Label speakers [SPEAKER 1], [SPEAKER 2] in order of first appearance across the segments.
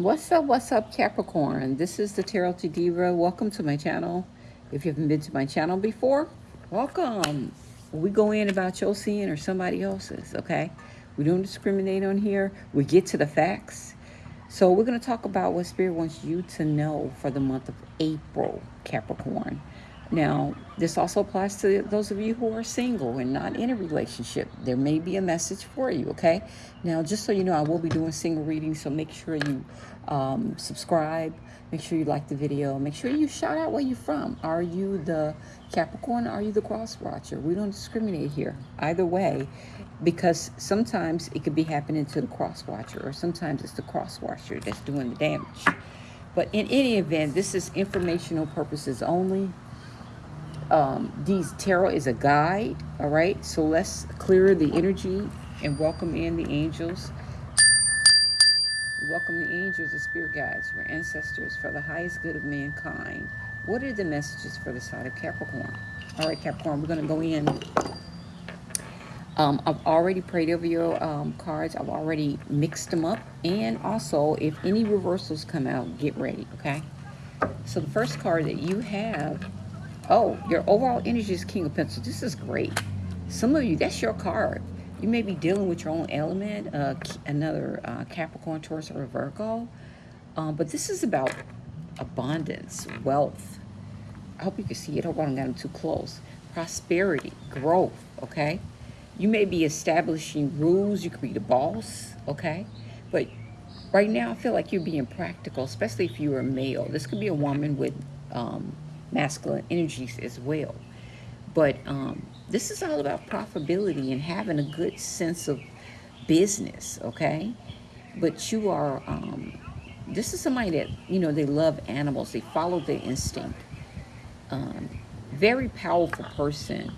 [SPEAKER 1] What's up, what's up, Capricorn? This is the Tarot to Diva. Welcome to my channel. If you haven't been to my channel before, welcome. We go in about your sin or somebody else's, okay? We don't discriminate on here. We get to the facts. So we're going to talk about what Spirit wants you to know for the month of April, Capricorn. Now, this also applies to those of you who are single and not in a relationship. There may be a message for you, okay? Now, just so you know, I will be doing single readings, so make sure you um, subscribe. Make sure you like the video. Make sure you shout out where you're from. Are you the Capricorn? Are you the cross watcher? We don't discriminate here. Either way, because sometimes it could be happening to the cross watcher, or sometimes it's the cross watcher that's doing the damage. But in any event, this is informational purposes only um, these tarot is a guide all right so let's clear the energy and welcome in the angels welcome the angels the spirit guides your ancestors for the highest good of mankind what are the messages for the side of capricorn all right capricorn we're going to go in um, I've already prayed over your um, cards. I've already mixed them up. And also, if any reversals come out, get ready, okay? So the first card that you have Oh, your overall energy is King of Pentacles. This is great. Some of you, that's your card. You may be dealing with your own element, uh, another uh, Capricorn, Taurus, or Virgo. Um, but this is about abundance, wealth. I hope you can see it. I hope I don't get them too close. Prosperity, growth, okay? You may be establishing rules. You could be the boss, okay? But right now, I feel like you're being practical, especially if you're a male. This could be a woman with um, masculine energies as well. But um, this is all about profitability and having a good sense of business, okay? But you are, um, this is somebody that, you know, they love animals. They follow their instinct. Um, very powerful person.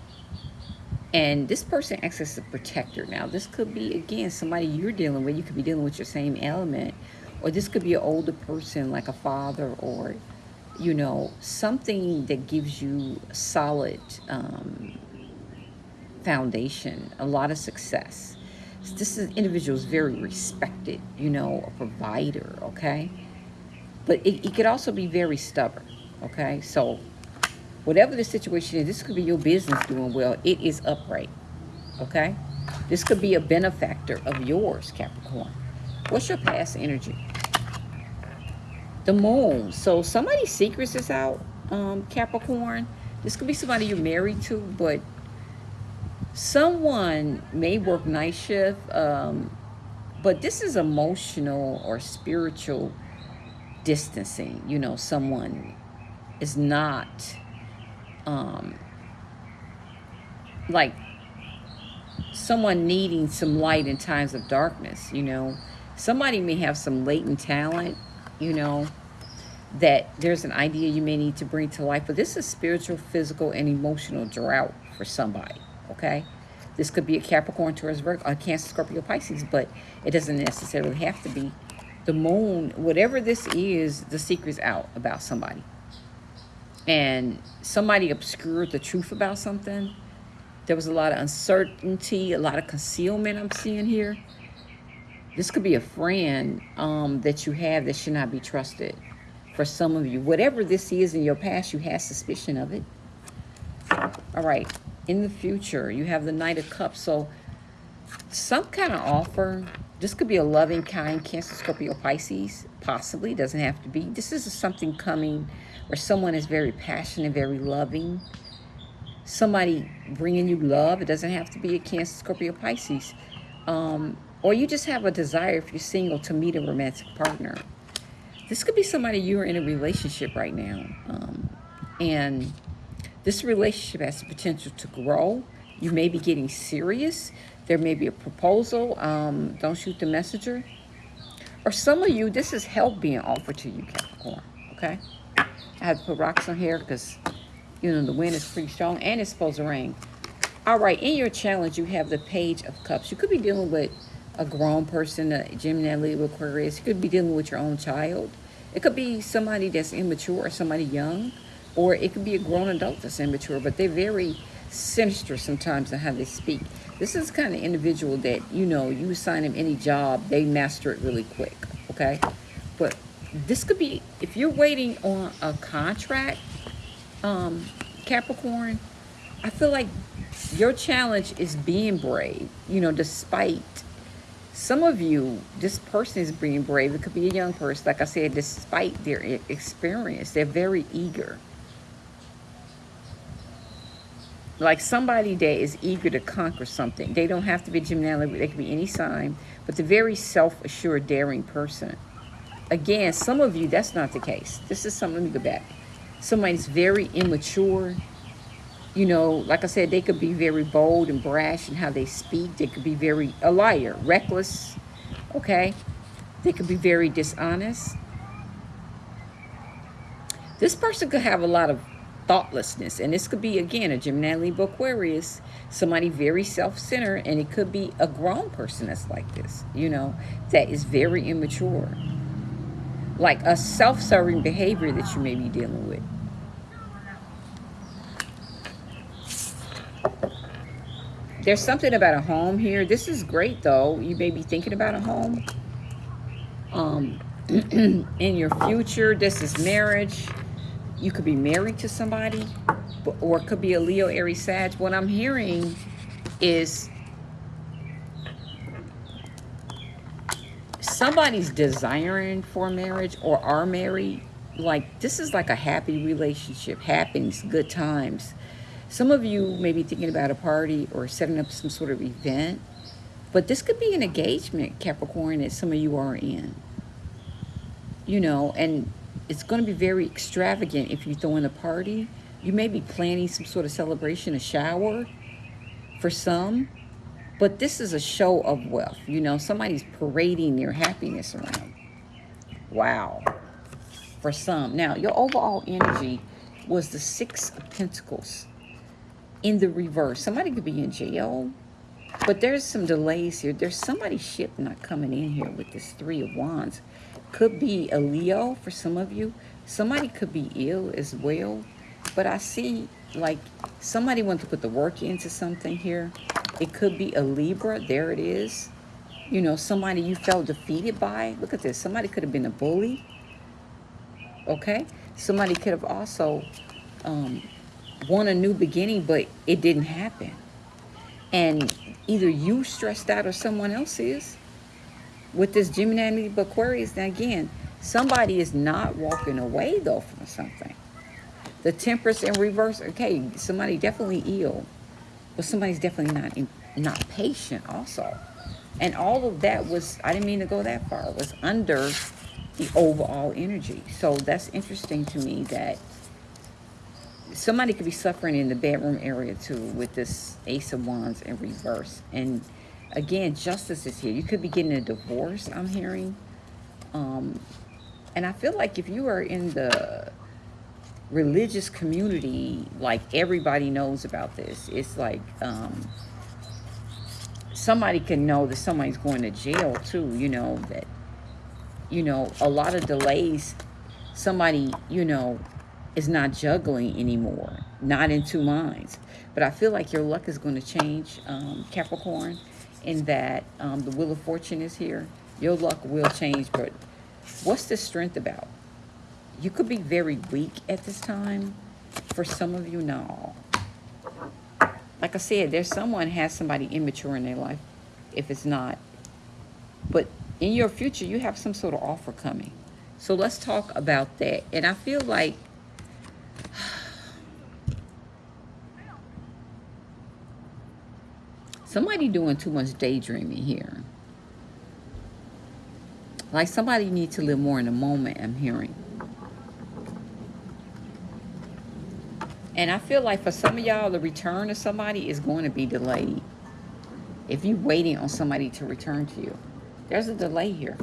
[SPEAKER 1] And this person acts as a protector. Now, this could be, again, somebody you're dealing with. You could be dealing with your same element. Or this could be an older person like a father or you know, something that gives you solid um, foundation, a lot of success. This is, individual is very respected, you know, a provider, okay? But it, it could also be very stubborn, okay? So whatever the situation is, this could be your business doing well. It is upright, okay? This could be a benefactor of yours, Capricorn. What's your past energy? The moon. So somebody's secrets is out, um, Capricorn. This could be somebody you're married to, but someone may work night shift, um, but this is emotional or spiritual distancing. You know, someone is not um, like someone needing some light in times of darkness, you know. Somebody may have some latent talent you know, that there's an idea you may need to bring to life. But this is spiritual, physical, and emotional drought for somebody, okay? This could be a Capricorn, Taurus, Virgo, a Cancer, Scorpio, Pisces, but it doesn't necessarily have to be. The moon, whatever this is, the secret's out about somebody. And somebody obscured the truth about something. There was a lot of uncertainty, a lot of concealment I'm seeing here. This could be a friend um, that you have that should not be trusted. For some of you, whatever this is in your past, you had suspicion of it. All right. In the future, you have the Knight of Cups. So some kind of offer. This could be a loving, kind Cancer, Scorpio, Pisces. Possibly. Doesn't have to be. This is something coming where someone is very passionate, very loving. Somebody bringing you love. It doesn't have to be a Cancer, Scorpio, Pisces. Um, or you just have a desire, if you're single, to meet a romantic partner. This could be somebody you're in a relationship right now. Um, and this relationship has the potential to grow. You may be getting serious. There may be a proposal. Um, don't shoot the messenger. Or some of you, this is help being offered to you, Capricorn. Okay? I have to put rocks on here because, you know, the wind is pretty strong and it's supposed to rain. All right, in your challenge, you have the Page of Cups. You could be dealing with a grown person, a Gemini, Libra, Aquarius. You could be dealing with your own child. It could be somebody that's immature or somebody young, or it could be a grown adult that's immature, but they're very sinister sometimes in how they speak. This is kind of individual that, you know, you assign them any job, they master it really quick, okay? But this could be, if you're waiting on a contract, um, Capricorn, I feel like your challenge is being brave, you know, despite some of you, this person is being brave. It could be a young person. Like I said, despite their experience, they're very eager. Like somebody that is eager to conquer something. They don't have to be Gemini. They could be any sign. But the very self-assured, daring person. Again, some of you, that's not the case. This is something, me go back. Somebody's very immature you know, like I said, they could be very bold and brash in how they speak. They could be very, a liar, reckless, okay? They could be very dishonest. This person could have a lot of thoughtlessness. And this could be, again, a Gemini, Libra, Aquarius, somebody very self-centered. And it could be a grown person that's like this, you know, that is very immature. Like a self-serving behavior that you may be dealing with. There's something about a home here. This is great, though. You may be thinking about a home. Um, in your future, this is marriage. You could be married to somebody, or it could be a Leo, Aries, Sag. What I'm hearing is somebody's desiring for marriage or are married. Like, this is like a happy relationship, happiness, good times some of you may be thinking about a party or setting up some sort of event, but this could be an engagement, Capricorn, that some of you are in. You know, and it's going to be very extravagant if you throw in a party. You may be planning some sort of celebration, a shower for some, but this is a show of wealth. You know, somebody's parading their happiness around. Wow. For some. Now, your overall energy was the Six of Pentacles in the reverse. Somebody could be in jail, but there's some delays here. There's somebody's ship not coming in here with this Three of Wands. Could be a Leo for some of you. Somebody could be ill as well. But I see like somebody wants to put the work into something here. It could be a Libra. There it is. You know, somebody you felt defeated by. Look at this. Somebody could have been a bully. Okay? Somebody could have also um, want a new beginning, but it didn't happen. And either you stressed out or someone else is. With this Gemini Aquarius, now again, somebody is not walking away though from something. The Temperance in reverse, okay, somebody definitely ill, but somebody's definitely not in, not patient also. And all of that was, I didn't mean to go that far, was under the overall energy. So that's interesting to me that somebody could be suffering in the bedroom area too with this Ace of Wands in reverse. And again, justice is here. You could be getting a divorce, I'm hearing. Um, and I feel like if you are in the religious community, like everybody knows about this. It's like um, somebody can know that somebody's going to jail too, you know, that, you know, a lot of delays, somebody, you know, is not juggling anymore, not in two minds. But I feel like your luck is going to change, um, Capricorn, in that um, the Wheel of Fortune is here. Your luck will change, but what's the strength about? You could be very weak at this time. For some of you, no. Like I said, there's someone has somebody immature in their life, if it's not. But in your future, you have some sort of offer coming. So let's talk about that. And I feel like Somebody doing too much daydreaming here. Like somebody needs to live more in the moment, I'm hearing. And I feel like for some of y'all, the return of somebody is going to be delayed. If you're waiting on somebody to return to you. There's a delay here.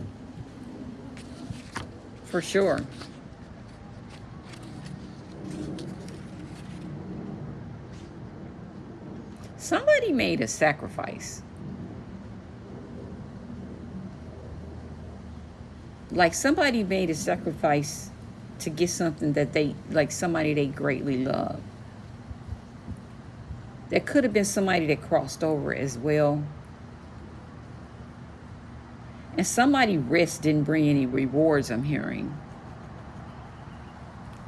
[SPEAKER 1] For sure. Somebody made a sacrifice. Like somebody made a sacrifice to get something that they, like somebody they greatly love. There could have been somebody that crossed over as well. And somebody risk didn't bring any rewards, I'm hearing.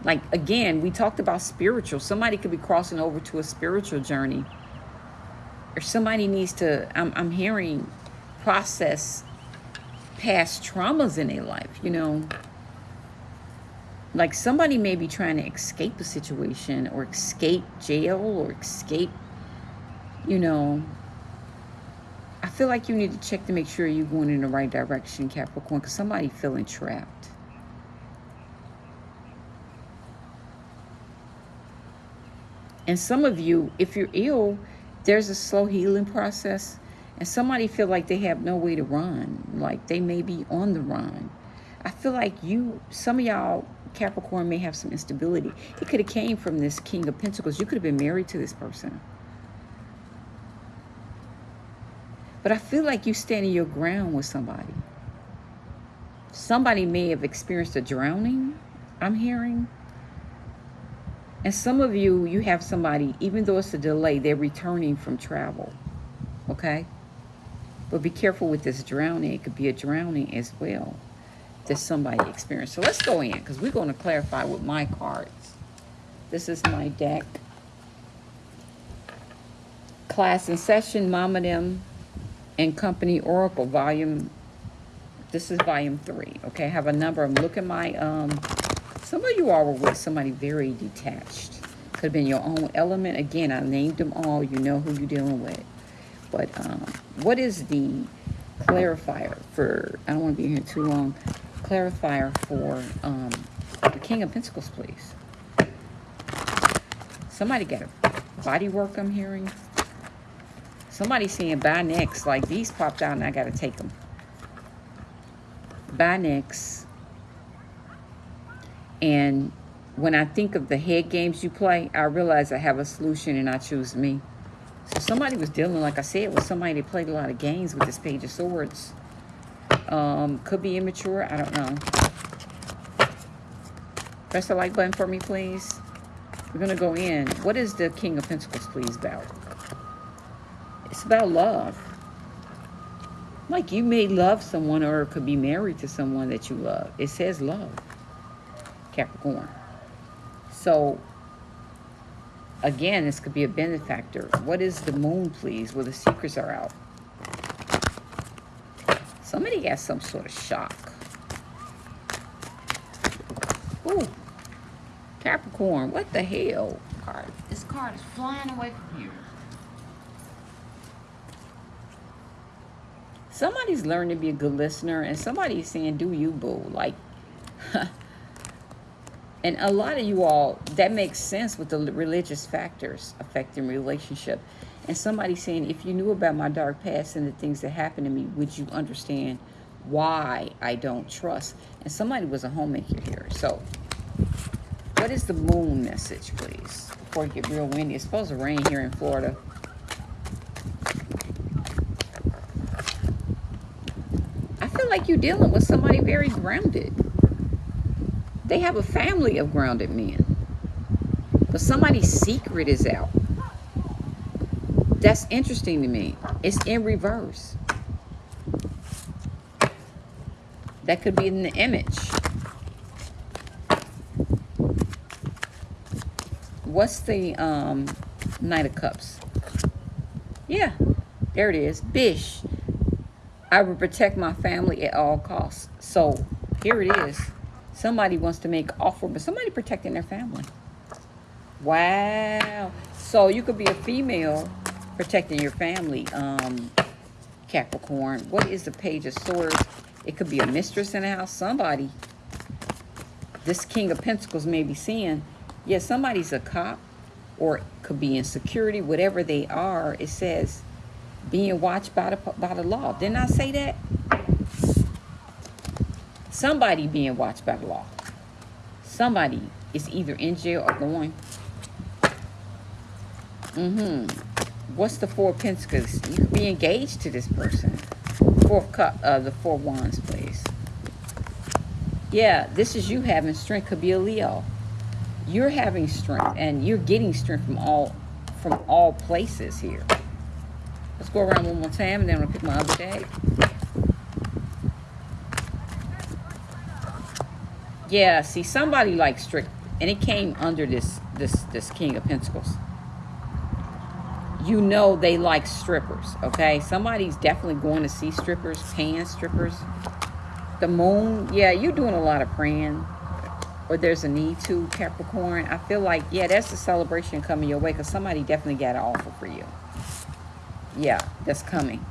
[SPEAKER 1] Like, again, we talked about spiritual. Somebody could be crossing over to a spiritual journey. Or somebody needs to, I'm, I'm hearing, process past traumas in their life, you know. Like somebody may be trying to escape a situation or escape jail or escape, you know. I feel like you need to check to make sure you're going in the right direction, Capricorn, because somebody feeling trapped. And some of you, if you're ill, there's a slow healing process. And somebody feel like they have no way to run. Like they may be on the run. I feel like you, some of y'all, Capricorn, may have some instability. It could have came from this King of Pentacles. You could have been married to this person. But I feel like you standing your ground with somebody. Somebody may have experienced a drowning, I'm hearing. And some of you, you have somebody, even though it's a delay, they're returning from travel. Okay? But be careful with this drowning. It could be a drowning as well that somebody experienced. So let's go in because we're going to clarify with my cards. This is my deck. Class in Session, Mama Them and Company Oracle, volume, this is volume three. Okay, I have a number. I'm looking my, um, some of you all were with somebody very detached. Could have been your own element. Again, I named them all. You know who you're dealing with. But um, what is the clarifier for, I don't want to be here too long, clarifier for um, the King of Pentacles, please? Somebody got a body work I'm hearing. Somebody saying buy next, like these popped out and I got to take them. Buy next. And when I think of the head games you play, I realize I have a solution and I choose me. So somebody was dealing, like I said, with somebody that played a lot of games with this Page of Swords. Um, could be immature. I don't know. Press the like button for me, please. We're going to go in. What is the King of Pentacles, please, about? It's about love. Like you may love someone or could be married to someone that you love. It says love. Capricorn. So Again, this could be a benefactor. What is the moon, please, where the secrets are out? Somebody got some sort of shock. Ooh. Capricorn, what the hell? Card. This card is flying away from you. Somebody's learning to be a good listener, and somebody's saying, do you, boo. Like, And a lot of you all, that makes sense with the religious factors affecting relationship. And somebody saying, if you knew about my dark past and the things that happened to me, would you understand why I don't trust? And somebody was a homemaker here. So what is the moon message, please? Before it get real windy. It's supposed to rain here in Florida. I feel like you're dealing with somebody very grounded. They have a family of grounded men. But somebody's secret is out. That's interesting to me. It's in reverse. That could be in the image. What's the um, Knight of Cups? Yeah, there it is. Bish. I will protect my family at all costs. So here it is. Somebody wants to make offer, but somebody protecting their family. Wow. So you could be a female protecting your family, um, Capricorn. What is the Page of Swords? It could be a mistress in the house. Somebody, this King of Pentacles may be seeing, yeah, somebody's a cop or could be in security, whatever they are. It says being watched by the, by the law. Didn't I say that? Somebody being watched by the law. Somebody is either in jail or going. Mm-hmm. What's the four pentacles? You could be engaged to this person. Four cup, uh, the four wands, please. Yeah, this is you having strength. Could be a Leo. You're having strength, and you're getting strength from all from all places here. Let's go around one more time, and then I'm gonna pick my other deck. Yeah, see, somebody like strict, and it came under this this this King of Pentacles. You know they like strippers, okay? Somebody's definitely going to see strippers, paying strippers. The moon, yeah, you're doing a lot of praying, or there's a need to, Capricorn. I feel like, yeah, that's a celebration coming your way because somebody definitely got an offer for you. Yeah, that's coming.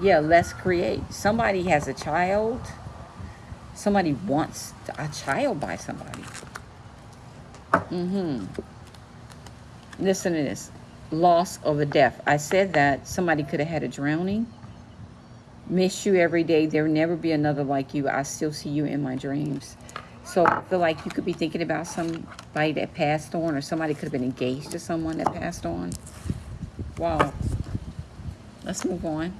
[SPEAKER 1] Yeah, let's create. Somebody has a child somebody wants a child by somebody. Mm-hmm. Listen to this. Loss of a death. I said that somebody could have had a drowning. Miss you every day. There will never be another like you. I still see you in my dreams. So I feel like you could be thinking about somebody that passed on or somebody could have been engaged to someone that passed on. Wow. Let's move on.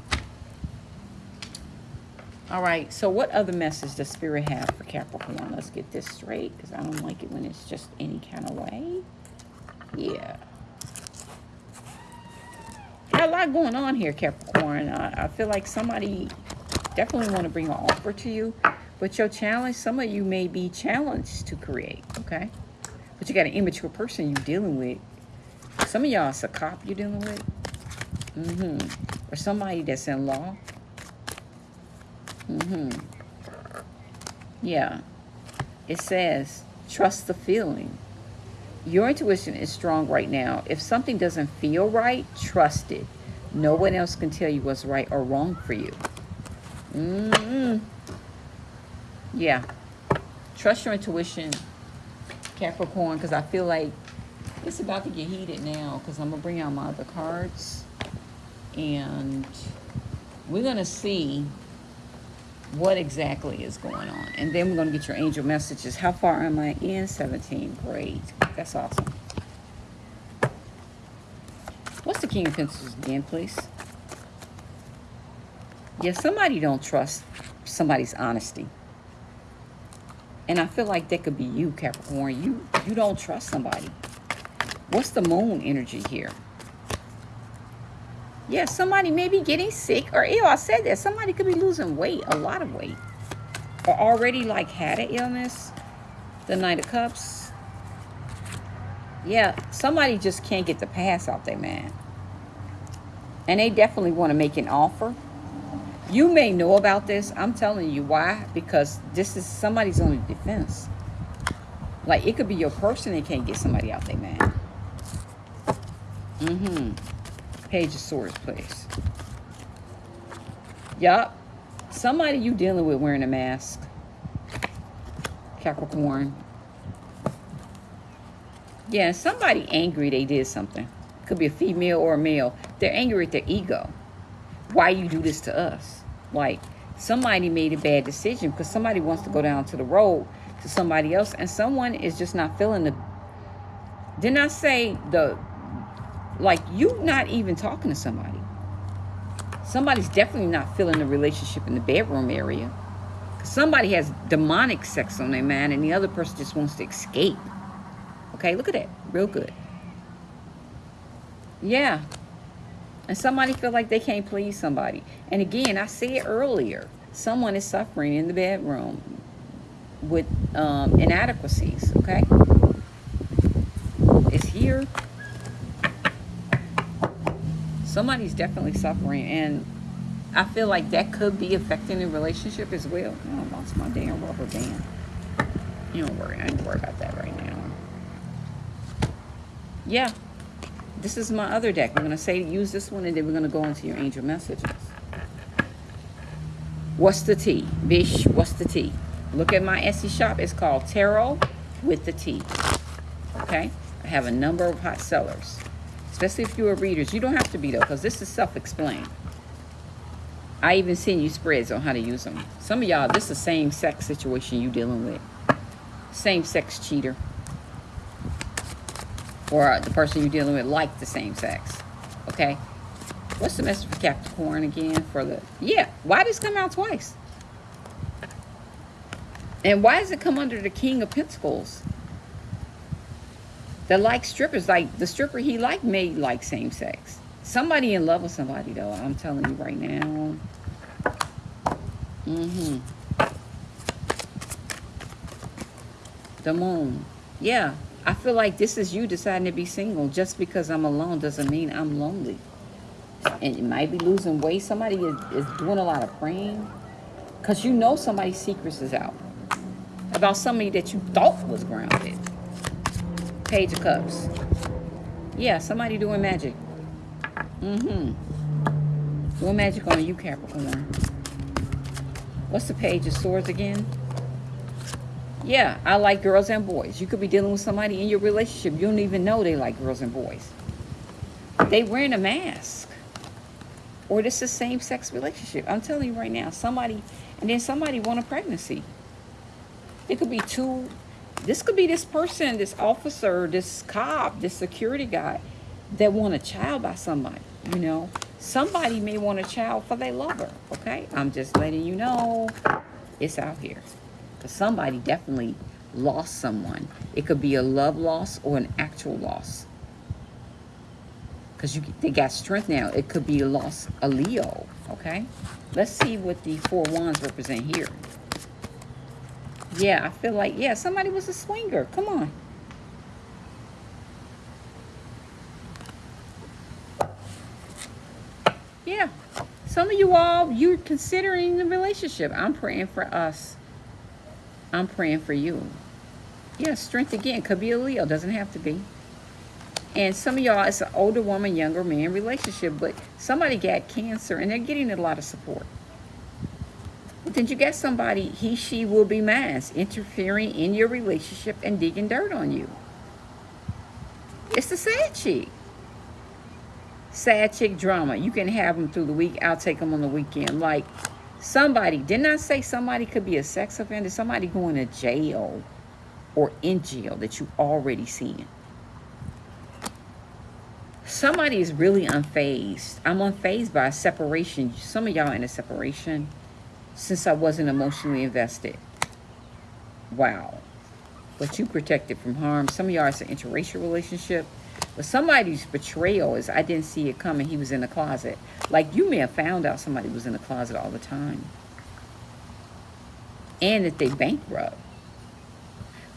[SPEAKER 1] All right, so what other message does Spirit have for Capricorn? Let's get this straight because I don't like it when it's just any kind of way. Yeah. Got a lot going on here, Capricorn. I, I feel like somebody definitely want to bring an offer to you, but your challenge, some of you may be challenged to create, okay? But you got an immature person you're dealing with. Some of y'all, it's a cop you're dealing with. Mm-hmm. Or somebody that's in law. Mm-hmm. Yeah. It says, trust the feeling. Your intuition is strong right now. If something doesn't feel right, trust it. No one else can tell you what's right or wrong for you. Mm-hmm. Yeah. Trust your intuition, Capricorn, because I feel like it's about to get heated now because I'm going to bring out my other cards. And we're going to see what exactly is going on. And then we're going to get your angel messages. How far am I in? 17. Great. That's awesome. What's the King of Pentacles again, please? Yeah, somebody don't trust somebody's honesty. And I feel like that could be you, Capricorn. You, you don't trust somebody. What's the moon energy here? Yeah, somebody may be getting sick or ill. I said that. Somebody could be losing weight, a lot of weight. Or already like had an illness. The Knight of Cups. Yeah, somebody just can't get the pass out there, man. And they definitely want to make an offer. You may know about this. I'm telling you why. Because this is somebody's only defense. Like, it could be your person that can't get somebody out there, man. Mm-hmm. Page of Swords, please. Yup. Somebody you dealing with wearing a mask. Capricorn. Yeah, somebody angry they did something. Could be a female or a male. They're angry at their ego. Why you do this to us? Like, somebody made a bad decision because somebody wants to go down to the road to somebody else and someone is just not feeling the... Didn't I say the like you not even talking to somebody. Somebody's definitely not feeling the relationship in the bedroom area. Somebody has demonic sex on their mind and the other person just wants to escape. Okay, look at that. Real good. Yeah. And somebody feel like they can't please somebody. And again, I said earlier, someone is suffering in the bedroom with um, inadequacies, okay? It's here somebody's definitely suffering and I feel like that could be affecting the relationship as well. Oh, I lost my damn rubber band. You don't worry. I ain't worry about that right now. Yeah. This is my other deck. We're going to say use this one and then we're going to go into your angel messages. What's the tea? Bish, what's the tea? Look at my Etsy shop. It's called Tarot with the Tea. Okay? I have a number of hot sellers especially if you're readers. You don't have to be, though, because this is self-explained. I even send you spreads on how to use them. Some of y'all, this is the same sex situation you dealing with. Same sex cheater. Or uh, the person you're dealing with like the same sex. Okay? What's the message for Capricorn again? For the Yeah, why does come out twice? And why does it come under the King of Pentacles? That like strippers. Like the stripper he liked may like same sex. Somebody in love with somebody though. I'm telling you right now. Mm-hmm. The moon. Yeah. I feel like this is you deciding to be single. Just because I'm alone doesn't mean I'm lonely. And you might be losing weight. Somebody is, is doing a lot of praying. Because you know somebody's secrets is out. About somebody that you thought was grounded. Page of Cups. Yeah, somebody doing magic. Mm-hmm. Doing magic on you, Capricorn. What's the page of swords again? Yeah, I like girls and boys. You could be dealing with somebody in your relationship. You don't even know they like girls and boys. They wearing a mask. Or this is same-sex relationship. I'm telling you right now, somebody, and then somebody want a pregnancy. It could be two, this could be this person, this officer, this cop, this security guy that want a child by somebody, you know. Somebody may want a child for their lover, okay? I'm just letting you know it's out here. Because somebody definitely lost someone. It could be a love loss or an actual loss. Because you they got strength now. It could be a loss, a Leo, okay? Let's see what the four wands represent here. Yeah, I feel like, yeah, somebody was a swinger. Come on. Yeah. Some of you all, you're considering the relationship. I'm praying for us. I'm praying for you. Yeah, strength again. Could be a Leo. Doesn't have to be. And some of y'all, it's an older woman, younger man relationship. But somebody got cancer and they're getting a lot of support. But you got somebody, he, she will be mass, interfering in your relationship and digging dirt on you. It's the sad chick. Sad chick drama. You can have them through the week. I'll take them on the weekend. Like, Somebody, didn't I say somebody could be a sex offender? Somebody going to jail or in jail that you already seen. Somebody is really unfazed. I'm unfazed by separation. Some of y'all in a separation since I wasn't emotionally invested. Wow. But you protected from harm. Some of y'all it's an interracial relationship. But somebody's betrayal is, I didn't see it coming. He was in the closet. Like you may have found out somebody was in the closet all the time. And that they bankrupt.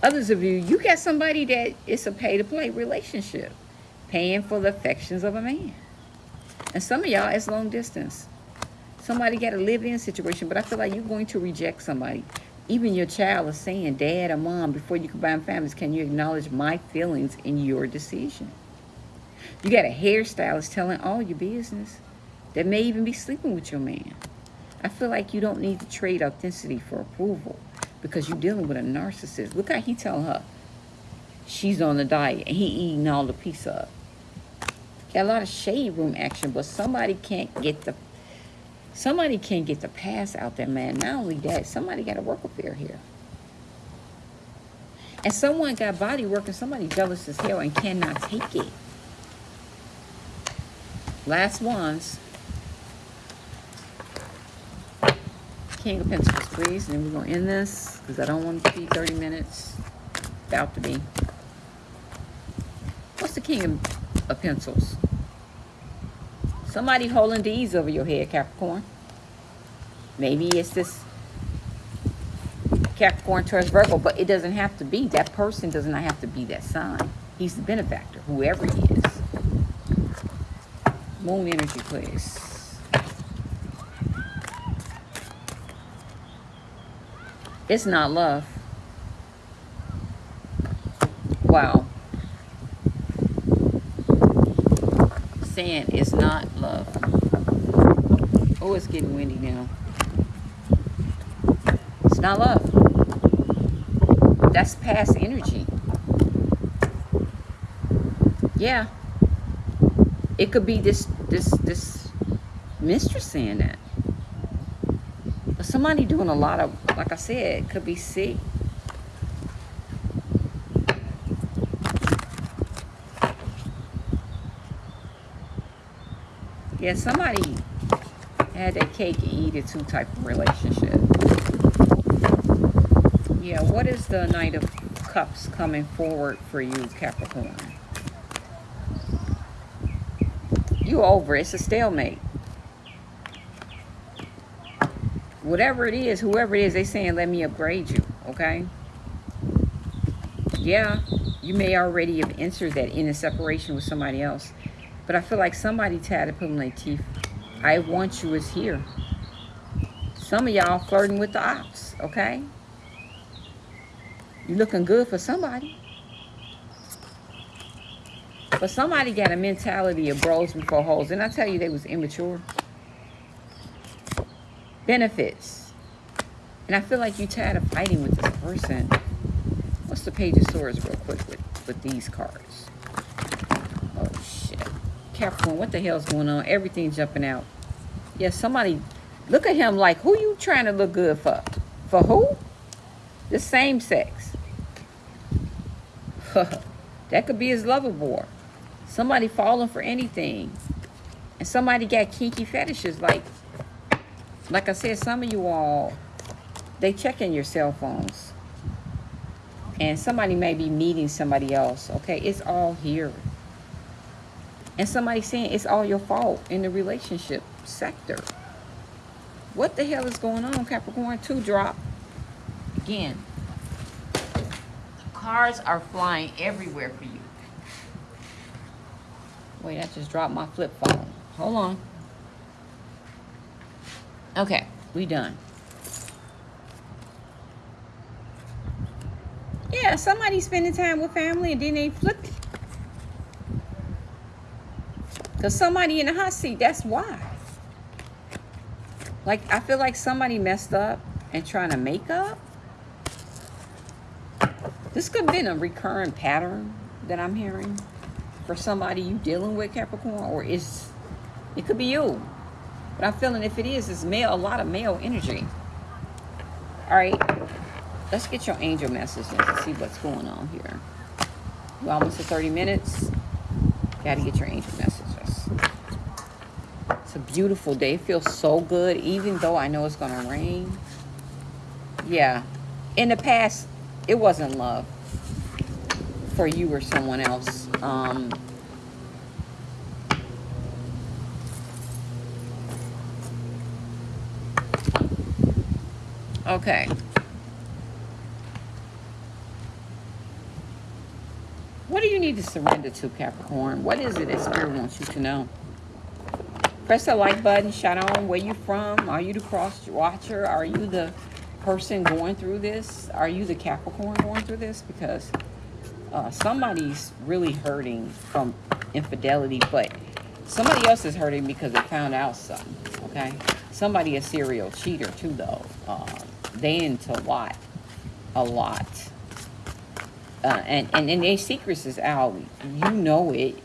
[SPEAKER 1] Others of you, you got somebody that it's a pay-to-play relationship. Paying for the affections of a man. And some of y'all, it's long distance. Somebody got a live-in situation, but I feel like you're going to reject somebody. Even your child is saying, Dad or Mom, before you combine families, can you acknowledge my feelings in your decision? You got a hairstylist telling all your business that may even be sleeping with your man. I feel like you don't need to trade authenticity for approval because you're dealing with a narcissist. Look how he telling her she's on the diet and he eating all the pizza Got a lot of shade room action, but somebody can't get the somebody can't get the pass out there, man. Not only that, somebody got a work affair here. And someone got body work and somebody jealous as hell and cannot take it. Last ones. King of Pentacles, please. And then we're going to end this because I don't want to be 30 minutes. About to be. What's the King of, of Pencils? Somebody holding these over your head, Capricorn. Maybe it's this Capricorn Taurus Virgo, but it doesn't have to be. That person does not have to be that sign. He's the benefactor, whoever he is. Moon energy, please. It's not love. Wow. Saying it's not love. Oh, it's getting windy now. It's not love. That's past energy. Yeah. It could be this this this mistress saying that. But somebody doing a lot of, like I said, could be sick. Yeah, somebody had that cake and eat it too type of relationship. Yeah, what is the Knight of Cups coming forward for you, Capricorn? You over. It's a stalemate. Whatever it is, whoever it is, they saying, let me upgrade you, okay? Yeah, you may already have entered that in a separation with somebody else. But I feel like somebody tired of pulling their teeth. I want you is here. Some of y'all flirting with the ops, okay? You looking good for somebody. But somebody got a mentality of bros before hoes. And I tell you they was immature? Benefits. And I feel like you tired of fighting with this person. What's the page of swords real quick with, with these cards? Capricorn, what the hell's going on? Everything jumping out. Yeah, somebody... Look at him like, who you trying to look good for? For who? The same sex. that could be his lover boy. Somebody falling for anything. And somebody got kinky fetishes. Like, like I said, some of you all, they checking your cell phones. And somebody may be meeting somebody else. Okay, it's all here. And somebody saying it's all your fault in the relationship sector. What the hell is going on, Capricorn? Two drop. Again, cards are flying everywhere for you. Wait, I just dropped my flip phone. Hold on. Okay, we done. Yeah, somebody spending time with family and then they flipped it. Because somebody in the hot seat, that's why. Like, I feel like somebody messed up and trying to make up. This could have been a recurring pattern that I'm hearing for somebody you dealing with, Capricorn, or is it could be you. But I'm feeling if it is, it's male, a lot of male energy. All right, let's get your angel messages and see what's going on here. We're almost at 30 minutes. Got to get your angel messages. It's a beautiful day. It feels so good, even though I know it's going to rain. Yeah. In the past, it wasn't love for you or someone else. Um, okay. What do you need to surrender to, Capricorn? What is it that Spirit wants you to know? Press the like button. Shout out where you from. Are you the cross watcher? Are you the person going through this? Are you the Capricorn going through this? Because uh, somebody's really hurting from infidelity, but somebody else is hurting because they found out something, okay? Somebody a serial cheater too, though. Uh, they into a lot, a lot. Uh, and, and, and their secrets is out. You know it.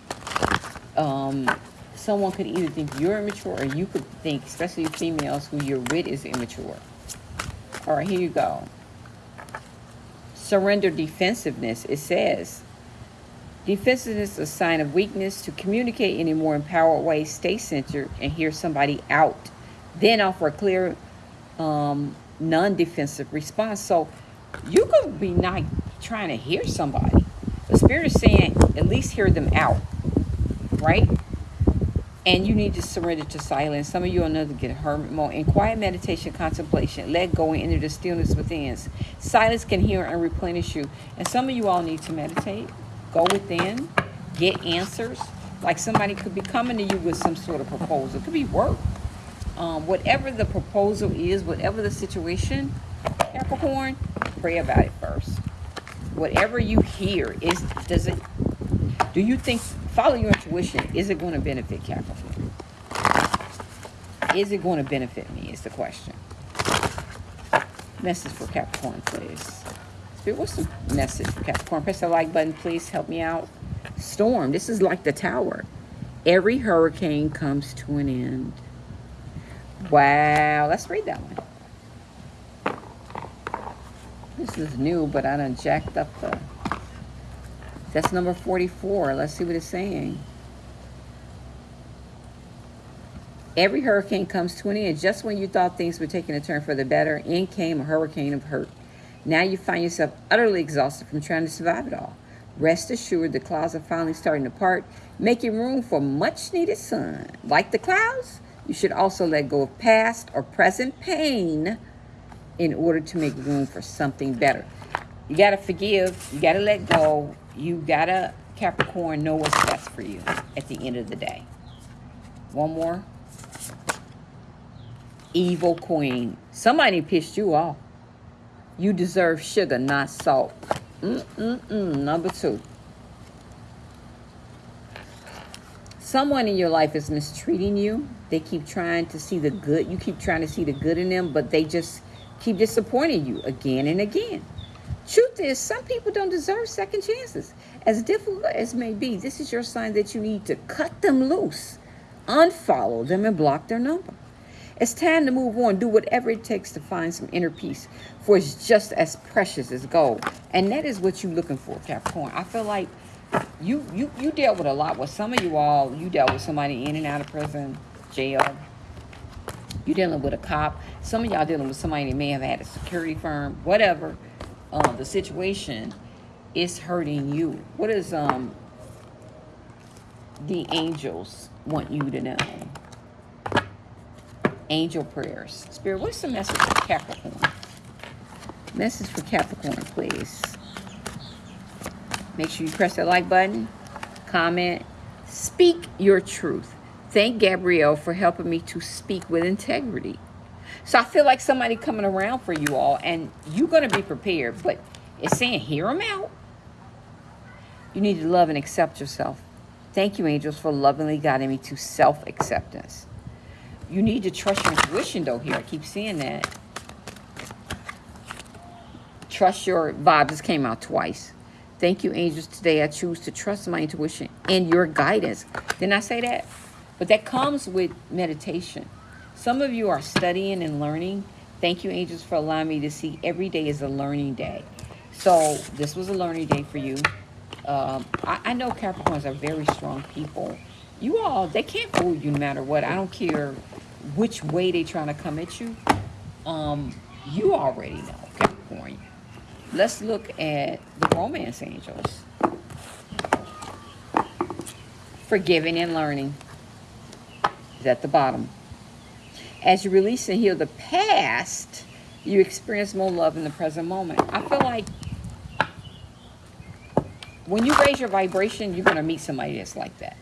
[SPEAKER 1] Um, someone could either think you're immature or you could think, especially females who you're with is immature. All right, here you go surrender defensiveness. It says, defensiveness is a sign of weakness. To communicate in a more empowered way, stay centered and hear somebody out. Then offer a clear, um, non-defensive response. So you could be not trying to hear somebody. The Spirit is saying, at least hear them out, right? And you need to surrender to silence. Some of you are another get a hermit mode. In quiet meditation, contemplation, let go and enter the stillness within. Silence can heal and replenish you. And some of you all need to meditate, go within, get answers. Like somebody could be coming to you with some sort of proposal. It could be work. Um, whatever the proposal is, whatever the situation, Capricorn, pray about it first. Whatever you hear, is does it do you think follow your intuition. Is it going to benefit Capricorn? Is it going to benefit me is the question. Message for Capricorn, please. Spirit, what's the message for Capricorn? Press the like button, please. Help me out. Storm. This is like the tower. Every hurricane comes to an end. Wow. Let's read that one. This is new, but I done jacked up the... That's number 44. Let's see what it's saying. Every hurricane comes to an end. Just when you thought things were taking a turn for the better, in came a hurricane of hurt. Now you find yourself utterly exhausted from trying to survive it all. Rest assured the clouds are finally starting to part, making room for much needed sun. Like the clouds, you should also let go of past or present pain in order to make room for something better. You got to forgive. You got to let go. You got to, Capricorn, know what's best for you at the end of the day. One more. Evil Queen. Somebody pissed you off. You deserve sugar, not salt. Mm-mm-mm. Number two. Someone in your life is mistreating you. They keep trying to see the good. You keep trying to see the good in them, but they just keep disappointing you again and again. Truth is, some people don't deserve second chances. As difficult as may be, this is your sign that you need to cut them loose, unfollow them, and block their number. It's time to move on. Do whatever it takes to find some inner peace, for it's just as precious as gold. And that is what you're looking for, Capricorn. I feel like you you you dealt with a lot. With some of you all, you dealt with somebody in and out of prison, jail. You dealing with a cop. Some of y'all dealing with somebody that may have had a security firm, whatever. Uh, the situation is hurting you. What does um the angels want you to know? angel prayers. Spirit, what's the message for Capricorn? Message for Capricorn, please. Make sure you press that like button, comment, speak your truth. Thank Gabrielle for helping me to speak with integrity. So I feel like somebody coming around for you all, and you're going to be prepared, but it's saying hear them out. You need to love and accept yourself. Thank you, angels, for lovingly guiding me to self-acceptance. You need to trust your intuition, though, here. I keep seeing that. Trust your vibe. This came out twice. Thank you, angels. Today I choose to trust my intuition and your guidance. Didn't I say that? But that comes with meditation. Some of you are studying and learning. Thank you, angels, for allowing me to see every day is a learning day. So this was a learning day for you. Um, I, I know Capricorns are very strong people. You all, they can't fool you no matter what. I don't care which way they're trying to come at you, um, you already know, Capricorn. Let's look at the romance angels. Forgiving and learning is at the bottom. As you release and heal the past, you experience more love in the present moment. I feel like when you raise your vibration, you're going to meet somebody that's like that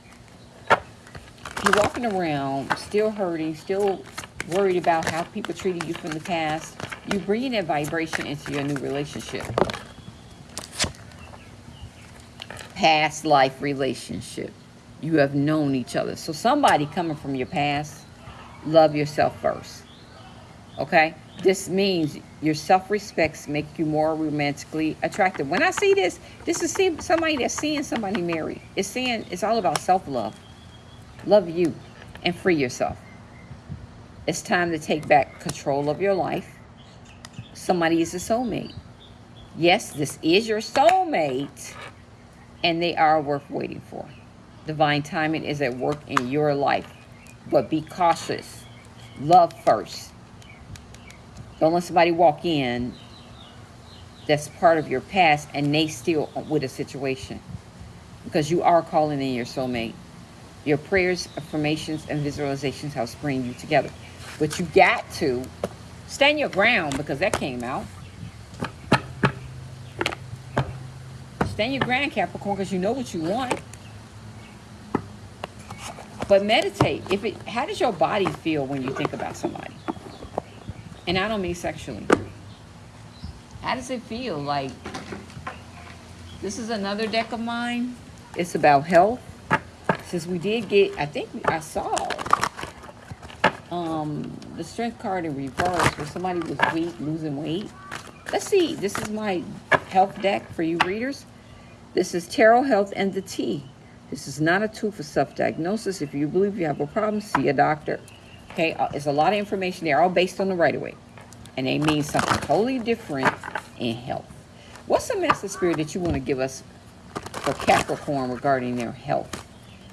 [SPEAKER 1] you're walking around still hurting, still worried about how people treated you from the past, you're bringing that vibration into your new relationship. Past life relationship. You have known each other. So somebody coming from your past, love yourself first. Okay? This means your self-respects make you more romantically attractive. When I see this, this is somebody that's seeing somebody married. It's saying it's all about self-love. Love you and free yourself. It's time to take back control of your life. Somebody is a soulmate. Yes, this is your soulmate, and they are worth waiting for. Divine timing is at work in your life, but be cautious. Love first. Don't let somebody walk in that's part of your past and they still with a situation because you are calling in your soulmate. Your prayers, affirmations, and visualizations help bring you together. But you got to stand your ground because that came out. Stand your ground, Capricorn, because you know what you want. But meditate. If it, how does your body feel when you think about somebody? And I don't mean sexually. How does it feel? Like, this is another deck of mine. It's about health since we did get, I think I saw um, the strength card in reverse where somebody was weak, losing weight. Let's see. This is my health deck for you readers. This is Tarot Health and the T. This is not a tool for self-diagnosis. If you believe you have a problem, see a doctor. Okay, uh, it's a lot of information there, all based on the right-of-way. And they mean something totally different in health. What's the message spirit that you want to give us for Capricorn regarding their health?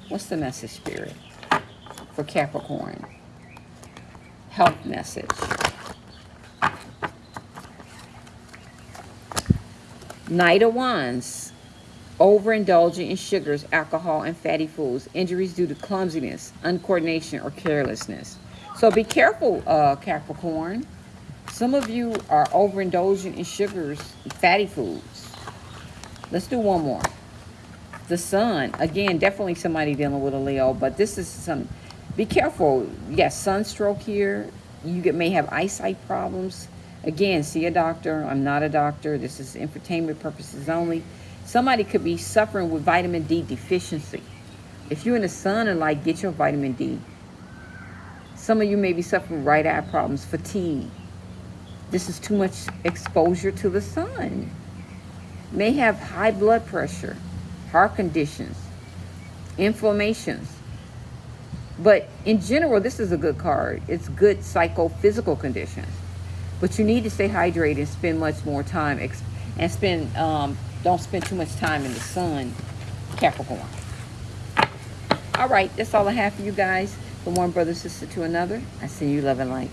[SPEAKER 1] What's the message, Spirit, for Capricorn? Health message. Knight of Wands. Overindulging in sugars, alcohol, and fatty foods. Injuries due to clumsiness, uncoordination, or carelessness. So be careful, uh, Capricorn. Some of you are overindulging in sugars, fatty foods. Let's do one more. The sun, again, definitely somebody dealing with a Leo, but this is some, be careful. Yes, sunstroke here. You get, may have eyesight problems. Again, see a doctor. I'm not a doctor. This is entertainment purposes only. Somebody could be suffering with vitamin D deficiency. If you're in the sun and like, get your vitamin D. Some of you may be suffering right eye problems, fatigue. This is too much exposure to the sun. May have high blood pressure, heart conditions, inflammations. But in general, this is a good card. It's good psychophysical conditions. But you need to stay hydrated and spend much more time and spend um, don't spend too much time in the sun, Capricorn. All right, that's all I have for you guys. From one brother sister to another, I send you love and light.